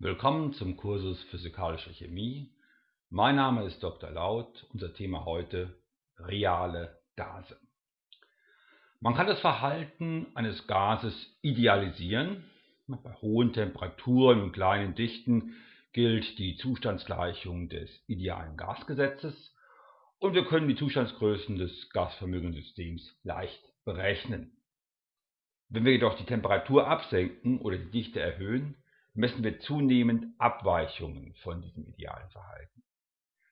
Willkommen zum Kursus Physikalische Chemie. Mein Name ist Dr. Laut. Unser Thema heute reale Gase. Man kann das Verhalten eines Gases idealisieren. Bei hohen Temperaturen und kleinen Dichten gilt die Zustandsgleichung des idealen Gasgesetzes und wir können die Zustandsgrößen des Gasvermögenssystems leicht berechnen. Wenn wir jedoch die Temperatur absenken oder die Dichte erhöhen, messen wir zunehmend Abweichungen von diesem idealen Verhalten.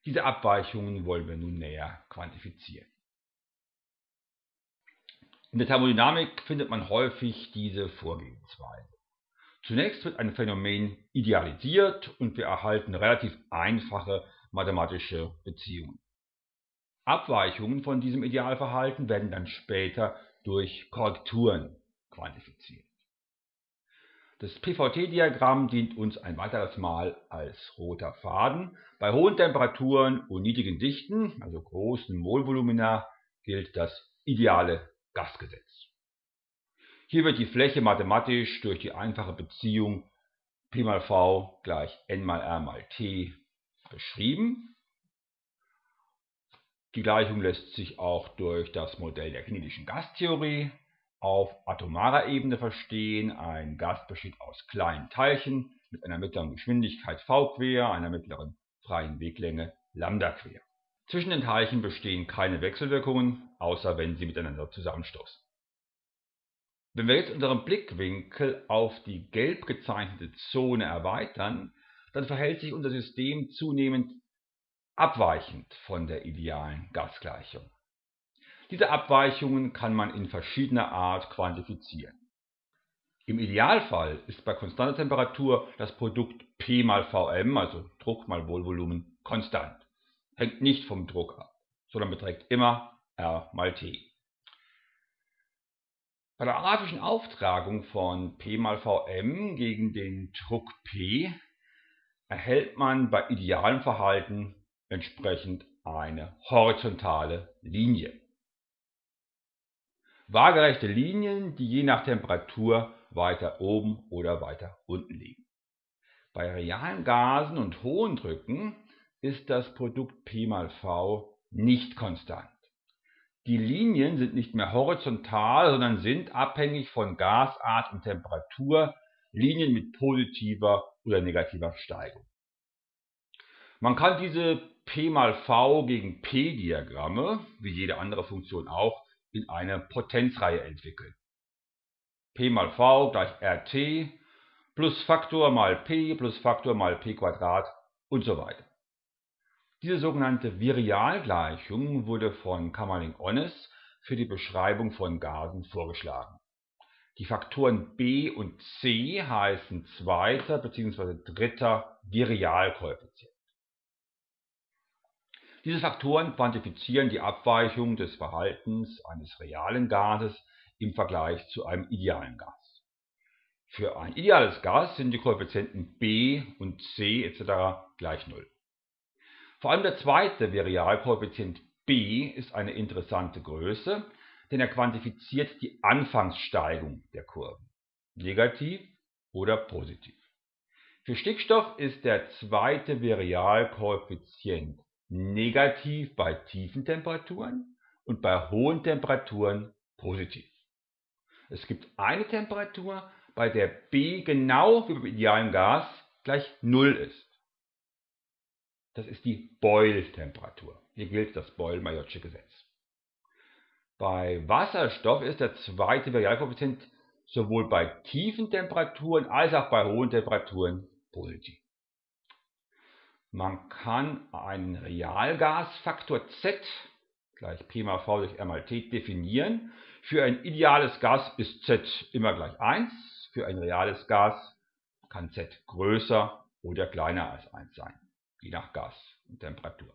Diese Abweichungen wollen wir nun näher quantifizieren. In der Thermodynamik findet man häufig diese Vorgehensweise. Zunächst wird ein Phänomen idealisiert und wir erhalten relativ einfache mathematische Beziehungen. Abweichungen von diesem Idealverhalten werden dann später durch Korrekturen quantifiziert. Das PVT-Diagramm dient uns ein weiteres Mal als roter Faden. Bei hohen Temperaturen und niedrigen Dichten, also großen Molvolumina, gilt das ideale Gasgesetz. Hier wird die Fläche mathematisch durch die einfache Beziehung P mal V gleich N mal R mal T beschrieben. Die Gleichung lässt sich auch durch das Modell der kinetischen Gastheorie auf atomarer Ebene verstehen. Ein Gas besteht aus kleinen Teilchen mit einer mittleren Geschwindigkeit v quer, einer mittleren freien Weglänge lambda quer. Zwischen den Teilchen bestehen keine Wechselwirkungen, außer wenn sie miteinander zusammenstoßen. Wenn wir jetzt unseren Blickwinkel auf die gelb gezeichnete Zone erweitern, dann verhält sich unser System zunehmend abweichend von der idealen Gasgleichung. Diese Abweichungen kann man in verschiedener Art quantifizieren. Im Idealfall ist bei konstanter Temperatur das Produkt P mal Vm, also Druck mal Volvolumen, konstant. Hängt nicht vom Druck ab, sondern beträgt immer R mal T. Bei der grafischen Auftragung von P mal Vm gegen den Druck P erhält man bei idealem Verhalten entsprechend eine horizontale Linie waagerechte Linien, die je nach Temperatur weiter oben oder weiter unten liegen. Bei realen Gasen und hohen Drücken ist das Produkt P mal V nicht konstant. Die Linien sind nicht mehr horizontal, sondern sind abhängig von Gasart und Temperatur Linien mit positiver oder negativer Steigung. Man kann diese P mal V gegen P Diagramme, wie jede andere Funktion auch, in eine Potenzreihe entwickeln. P mal V gleich RT plus Faktor mal P plus Faktor mal P Quadrat und so weiter. Diese sogenannte Virialgleichung wurde von Kamerling-Onnes für die Beschreibung von Gasen vorgeschlagen. Die Faktoren b und c heißen zweiter bzw. dritter Virialkoeffizient. Diese Faktoren quantifizieren die Abweichung des Verhaltens eines realen Gases im Vergleich zu einem idealen Gas. Für ein ideales Gas sind die Koeffizienten b und c etc. gleich 0. Vor allem der zweite Virialkoeffizient b ist eine interessante Größe, denn er quantifiziert die Anfangssteigung der Kurven, negativ oder positiv. Für Stickstoff ist der zweite Virialkoeffizient negativ bei tiefen Temperaturen und bei hohen Temperaturen positiv. Es gibt eine Temperatur, bei der B genau wie beim idealen Gas gleich 0 ist. Das ist die Boyle-Temperatur. Hier gilt das Boyle-Majorsche Gesetz. Bei Wasserstoff ist der zweite Varialkoeffizient sowohl bei tiefen Temperaturen als auch bei hohen Temperaturen positiv. Man kann einen Realgasfaktor Z gleich P mal V durch R mal T definieren. Für ein ideales Gas ist Z immer gleich 1. Für ein reales Gas kann Z größer oder kleiner als 1 sein, je nach Gas und Temperatur.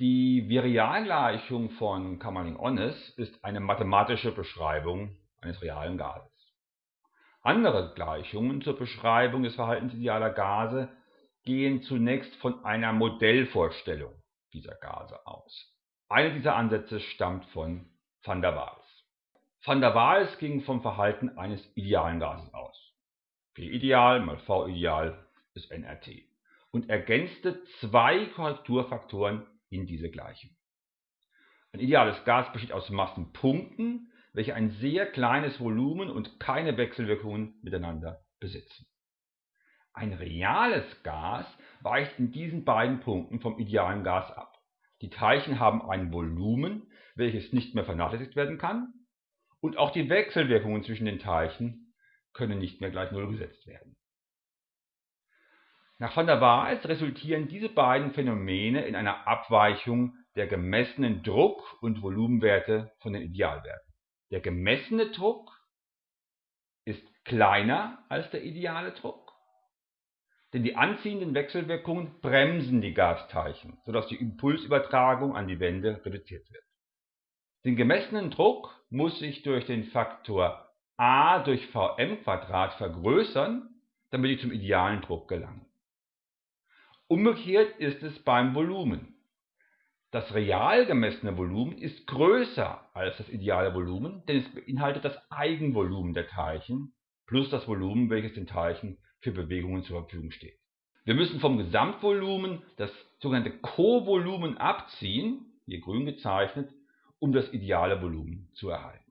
Die Virialgleichung von Kamerling-Onnes ist eine mathematische Beschreibung eines realen Gases. Andere Gleichungen zur Beschreibung des Verhaltens idealer Gase gehen zunächst von einer Modellvorstellung dieser Gase aus. Einer dieser Ansätze stammt von van der Waals. Van der Waals ging vom Verhalten eines idealen Gases aus. P-Ideal mal V-Ideal ist nRT und ergänzte zwei Korrekturfaktoren in diese Gleichung. Ein ideales Gas besteht aus Massenpunkten, welche ein sehr kleines Volumen und keine Wechselwirkungen miteinander besitzen. Ein reales Gas weicht in diesen beiden Punkten vom idealen Gas ab. Die Teilchen haben ein Volumen, welches nicht mehr vernachlässigt werden kann, und auch die Wechselwirkungen zwischen den Teilchen können nicht mehr gleich Null gesetzt werden. Nach van der Waals resultieren diese beiden Phänomene in einer Abweichung der gemessenen Druck- und Volumenwerte von den Idealwerten. Der gemessene Druck ist kleiner als der ideale Druck, denn die anziehenden Wechselwirkungen bremsen die Gasteilchen, sodass die Impulsübertragung an die Wände reduziert wird. Den gemessenen Druck muss sich durch den Faktor a durch Vm vergrößern, damit ich zum idealen Druck gelange. Umgekehrt ist es beim Volumen. Das real gemessene Volumen ist größer als das ideale Volumen, denn es beinhaltet das Eigenvolumen der Teilchen plus das Volumen, welches den Teilchen für Bewegungen zur Verfügung steht. Wir müssen vom Gesamtvolumen das sogenannte Kovolumen abziehen, hier grün gezeichnet, um das ideale Volumen zu erhalten.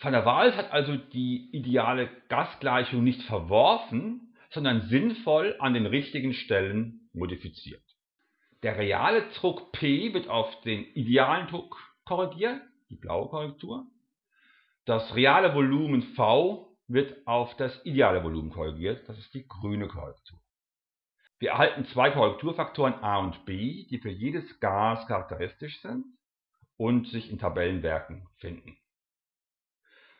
Van der Waals hat also die ideale Gasgleichung nicht verworfen, sondern sinnvoll an den richtigen Stellen modifiziert. Der reale Druck P wird auf den idealen Druck korrigiert, die blaue Korrektur. Das reale Volumen V wird auf das ideale Volumen korrigiert, das ist die grüne Korrektur. Wir erhalten zwei Korrekturfaktoren A und B, die für jedes Gas charakteristisch sind und sich in Tabellenwerken finden.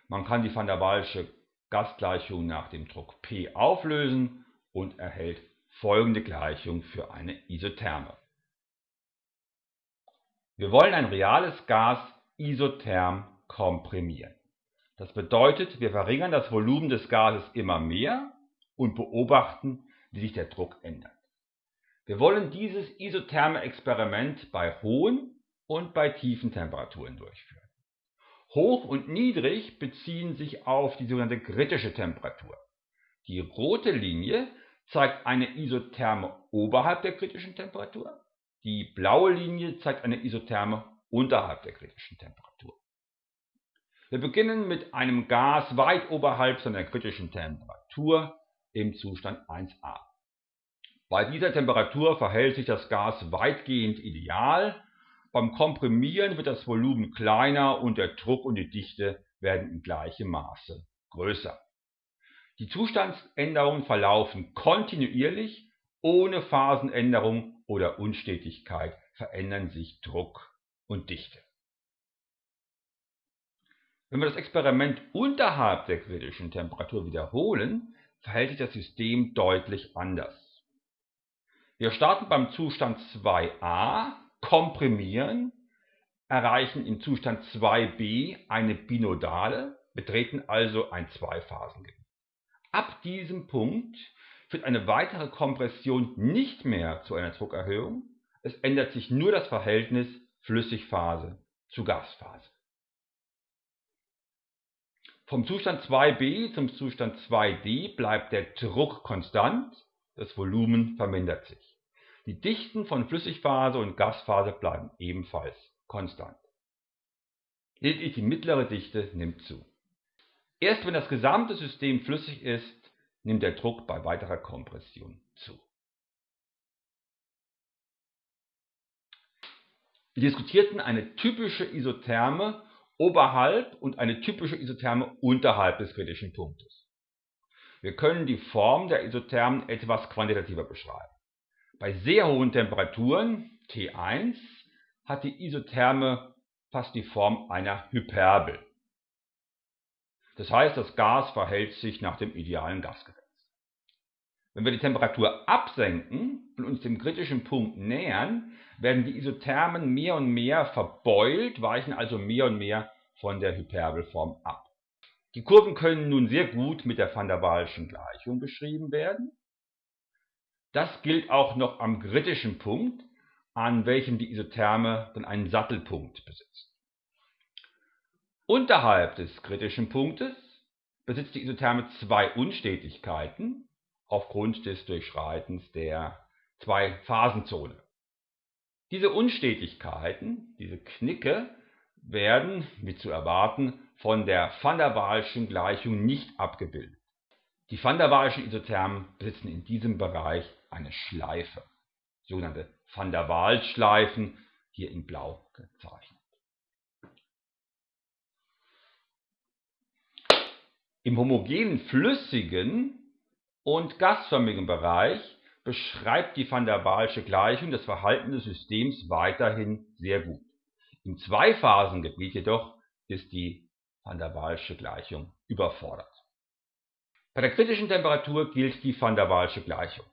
Man kann die van der Waalsche Gasgleichung nach dem Druck P auflösen und erhält folgende Gleichung für eine Isotherme. Wir wollen ein reales Gas isotherm komprimieren. Das bedeutet, wir verringern das Volumen des Gases immer mehr und beobachten, wie sich der Druck ändert. Wir wollen dieses isotherme Experiment bei hohen und bei tiefen Temperaturen durchführen. Hoch und niedrig beziehen sich auf die sogenannte kritische Temperatur. Die rote Linie zeigt eine Isotherme oberhalb der kritischen Temperatur, die blaue Linie zeigt eine Isotherme unterhalb der kritischen Temperatur. Wir beginnen mit einem Gas weit oberhalb seiner kritischen Temperatur im Zustand 1a. Bei dieser Temperatur verhält sich das Gas weitgehend ideal beim Komprimieren wird das Volumen kleiner und der Druck und die Dichte werden in gleichem Maße größer. Die Zustandsänderungen verlaufen kontinuierlich, ohne Phasenänderung oder Unstetigkeit verändern sich Druck und Dichte. Wenn wir das Experiment unterhalb der kritischen Temperatur wiederholen, verhält sich das System deutlich anders. Wir starten beim Zustand 2a komprimieren, erreichen im Zustand 2b eine Binodale, betreten also ein Zweiphasengebiet. Ab diesem Punkt führt eine weitere Kompression nicht mehr zu einer Druckerhöhung, es ändert sich nur das Verhältnis Flüssigphase zu Gasphase. Vom Zustand 2b zum Zustand 2d bleibt der Druck konstant, das Volumen vermindert sich. Die Dichten von Flüssigphase und Gasphase bleiben ebenfalls konstant. Lediglich die mittlere Dichte nimmt zu. Erst wenn das gesamte System flüssig ist, nimmt der Druck bei weiterer Kompression zu. Wir diskutierten eine typische Isotherme oberhalb und eine typische Isotherme unterhalb des kritischen Punktes. Wir können die Form der Isothermen etwas quantitativer beschreiben. Bei sehr hohen Temperaturen, T1, hat die Isotherme fast die Form einer Hyperbel. Das heißt, das Gas verhält sich nach dem idealen Gasgesetz. Wenn wir die Temperatur absenken und uns dem kritischen Punkt nähern, werden die Isothermen mehr und mehr verbeult, weichen also mehr und mehr von der Hyperbelform ab. Die Kurven können nun sehr gut mit der van der Waalschen Gleichung beschrieben werden. Das gilt auch noch am kritischen Punkt, an welchem die Isotherme dann einen Sattelpunkt besitzt. Unterhalb des kritischen Punktes besitzt die Isotherme zwei Unstetigkeiten aufgrund des Durchschreitens der Zwei-Phasenzone. Diese Unstetigkeiten, diese Knicke, werden, wie zu erwarten, von der van der Waalschen Gleichung nicht abgebildet. Die van der Waalschen Isothermen besitzen in diesem Bereich eine Schleife, sogenannte van der Waals-Schleifen, hier in blau gezeichnet. Im homogenen flüssigen und gasförmigen Bereich beschreibt die van der Waalsche Gleichung das Verhalten des Systems weiterhin sehr gut. Im Zweiphasengebiet jedoch ist die van der Waalsche Gleichung überfordert. Bei der kritischen Temperatur gilt die van der Waalsche Gleichung.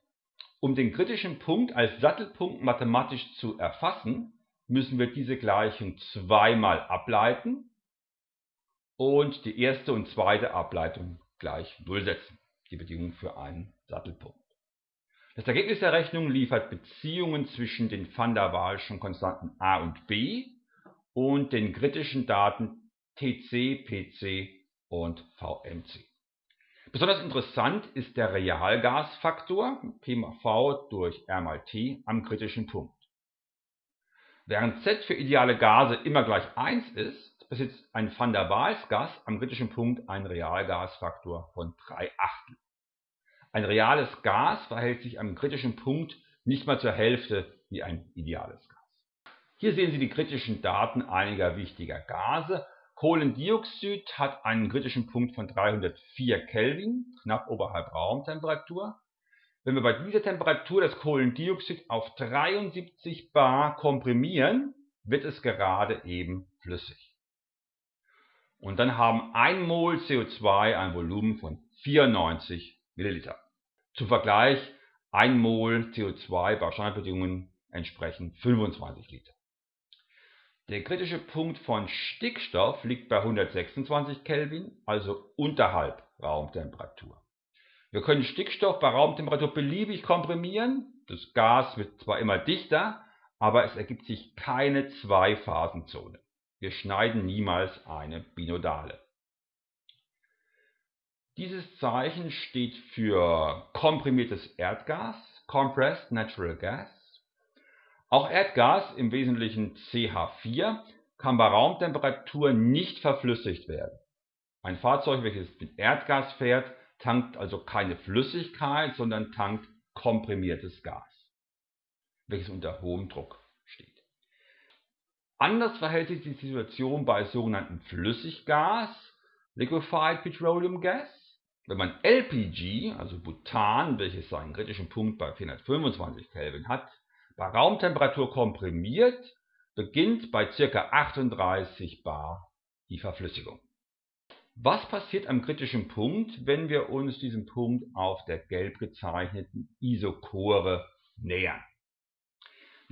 Um den kritischen Punkt als Sattelpunkt mathematisch zu erfassen, müssen wir diese Gleichung zweimal ableiten und die erste und zweite Ableitung gleich Null setzen, die Bedingung für einen Sattelpunkt. Das Ergebnis der Rechnung liefert Beziehungen zwischen den van der Waalschen Konstanten a und b und den kritischen Daten Tc, Pc und Vmc. Besonders interessant ist der Realgasfaktor P mal V durch R mal T am kritischen Punkt. Während Z für ideale Gase immer gleich 1 ist, besitzt ein Van der Waals Gas am kritischen Punkt einen Realgasfaktor von 3 Achtel. Ein reales Gas verhält sich am kritischen Punkt nicht mal zur Hälfte wie ein ideales Gas. Hier sehen Sie die kritischen Daten einiger wichtiger Gase. Kohlendioxid hat einen kritischen Punkt von 304 Kelvin, knapp oberhalb Raumtemperatur. Wenn wir bei dieser Temperatur das Kohlendioxid auf 73 bar komprimieren, wird es gerade eben flüssig. Und dann haben 1 Mol CO2 ein Volumen von 94 Milliliter. Zum Vergleich, 1 Mol CO2 bei Standardbedingungen entsprechen 25 Liter. Der kritische Punkt von Stickstoff liegt bei 126 Kelvin, also unterhalb Raumtemperatur. Wir können Stickstoff bei Raumtemperatur beliebig komprimieren. Das Gas wird zwar immer dichter, aber es ergibt sich keine Zweiphasenzone. Wir schneiden niemals eine Binodale. Dieses Zeichen steht für komprimiertes Erdgas, Compressed Natural Gas. Auch Erdgas, im Wesentlichen CH4, kann bei Raumtemperatur nicht verflüssigt werden. Ein Fahrzeug, welches mit Erdgas fährt, tankt also keine Flüssigkeit, sondern tankt komprimiertes Gas, welches unter hohem Druck. Anders verhält sich die Situation bei sogenannten Flüssiggas, Liquefied Petroleum Gas. Wenn man LPG, also Butan, welches seinen kritischen Punkt bei 425 Kelvin hat, bei Raumtemperatur komprimiert, beginnt bei ca. 38 bar die Verflüssigung. Was passiert am kritischen Punkt, wenn wir uns diesem Punkt auf der gelb gezeichneten Isochore nähern?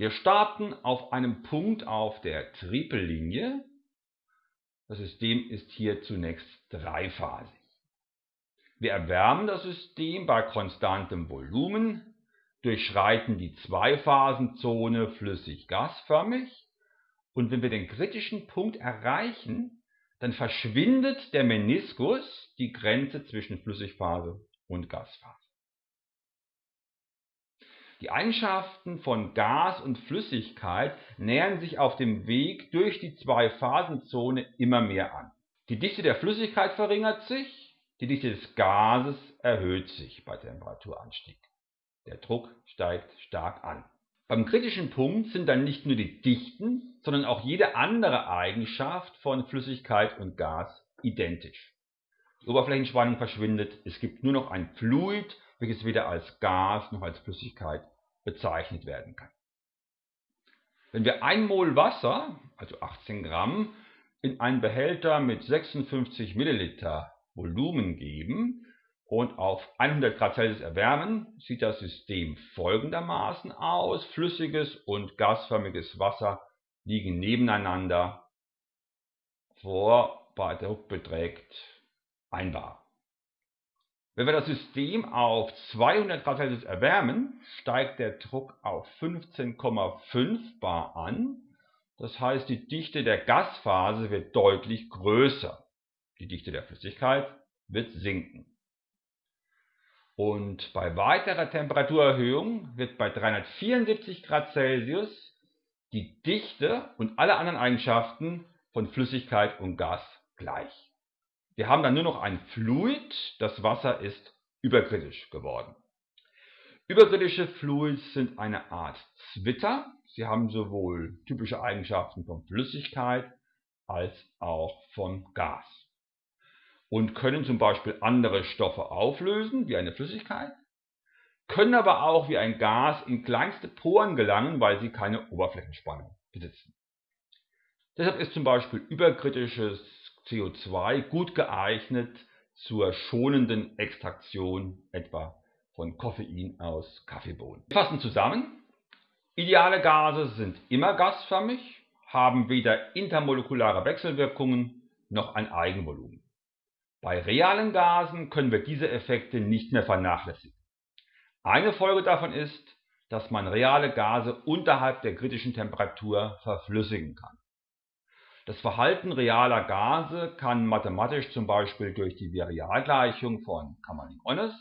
Wir starten auf einem Punkt auf der Tripellinie. Das System ist hier zunächst dreiphasig. Wir erwärmen das System bei konstantem Volumen, durchschreiten die Zweiphasenzone flüssig-gasförmig und wenn wir den kritischen Punkt erreichen, dann verschwindet der Meniskus, die Grenze zwischen Flüssigphase und Gasphase. Die Eigenschaften von Gas und Flüssigkeit nähern sich auf dem Weg durch die Zweiphasenzone immer mehr an. Die Dichte der Flüssigkeit verringert sich, die Dichte des Gases erhöht sich bei Temperaturanstieg. Der Druck steigt stark an. Beim kritischen Punkt sind dann nicht nur die Dichten, sondern auch jede andere Eigenschaft von Flüssigkeit und Gas identisch. Die Oberflächenspannung verschwindet, es gibt nur noch ein Fluid, welches weder als Gas noch als Flüssigkeit bezeichnet werden kann. Wenn wir 1 Mol Wasser, also 18 Gramm, in einen Behälter mit 56 Milliliter Volumen geben und auf 100 Grad Celsius erwärmen, sieht das System folgendermaßen aus. Flüssiges und gasförmiges Wasser liegen nebeneinander vor, bei Druck beträgt 1 bar. Wenn wir das System auf 200 Grad Celsius erwärmen, steigt der Druck auf 15,5 bar an. Das heißt, die Dichte der Gasphase wird deutlich größer. Die Dichte der Flüssigkeit wird sinken. Und bei weiterer Temperaturerhöhung wird bei 374 Grad Celsius die Dichte und alle anderen Eigenschaften von Flüssigkeit und Gas gleich. Wir haben dann nur noch ein Fluid, das Wasser ist überkritisch geworden. Überkritische Fluids sind eine Art Zwitter. Sie haben sowohl typische Eigenschaften von Flüssigkeit als auch von Gas und können zum Beispiel andere Stoffe auflösen, wie eine Flüssigkeit, können aber auch wie ein Gas in kleinste Poren gelangen, weil sie keine Oberflächenspannung besitzen. Deshalb ist zum Beispiel überkritisches CO2 gut geeignet zur schonenden Extraktion etwa von Koffein aus Kaffeebohnen. Wir fassen zusammen. Ideale Gase sind immer gasförmig, haben weder intermolekulare Wechselwirkungen noch ein Eigenvolumen. Bei realen Gasen können wir diese Effekte nicht mehr vernachlässigen. Eine Folge davon ist, dass man reale Gase unterhalb der kritischen Temperatur verflüssigen kann. Das Verhalten realer Gase kann mathematisch zum Beispiel durch die Virialgleichung von Kamerlingh-Onnes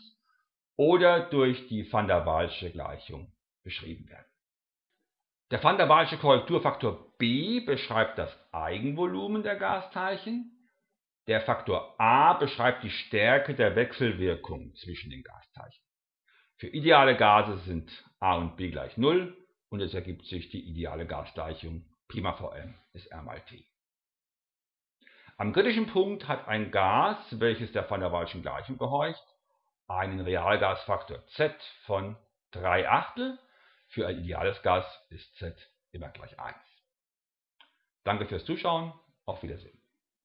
oder durch die van der Waalsche Gleichung beschrieben werden. Der van der Waalsche Korrekturfaktor B beschreibt das Eigenvolumen der Gasteilchen der Faktor a beschreibt die Stärke der Wechselwirkung zwischen den Gasteilchen. Für ideale Gase sind a und b gleich 0 und es ergibt sich die ideale Gasgleichung Prima Vm ist R mal T. Am kritischen Punkt hat ein Gas, welches der van der Waalschen Gleichung gehorcht, einen Realgasfaktor Z von 3 Achtel. Für ein ideales Gas ist Z immer gleich 1. Danke fürs Zuschauen, auf Wiedersehen.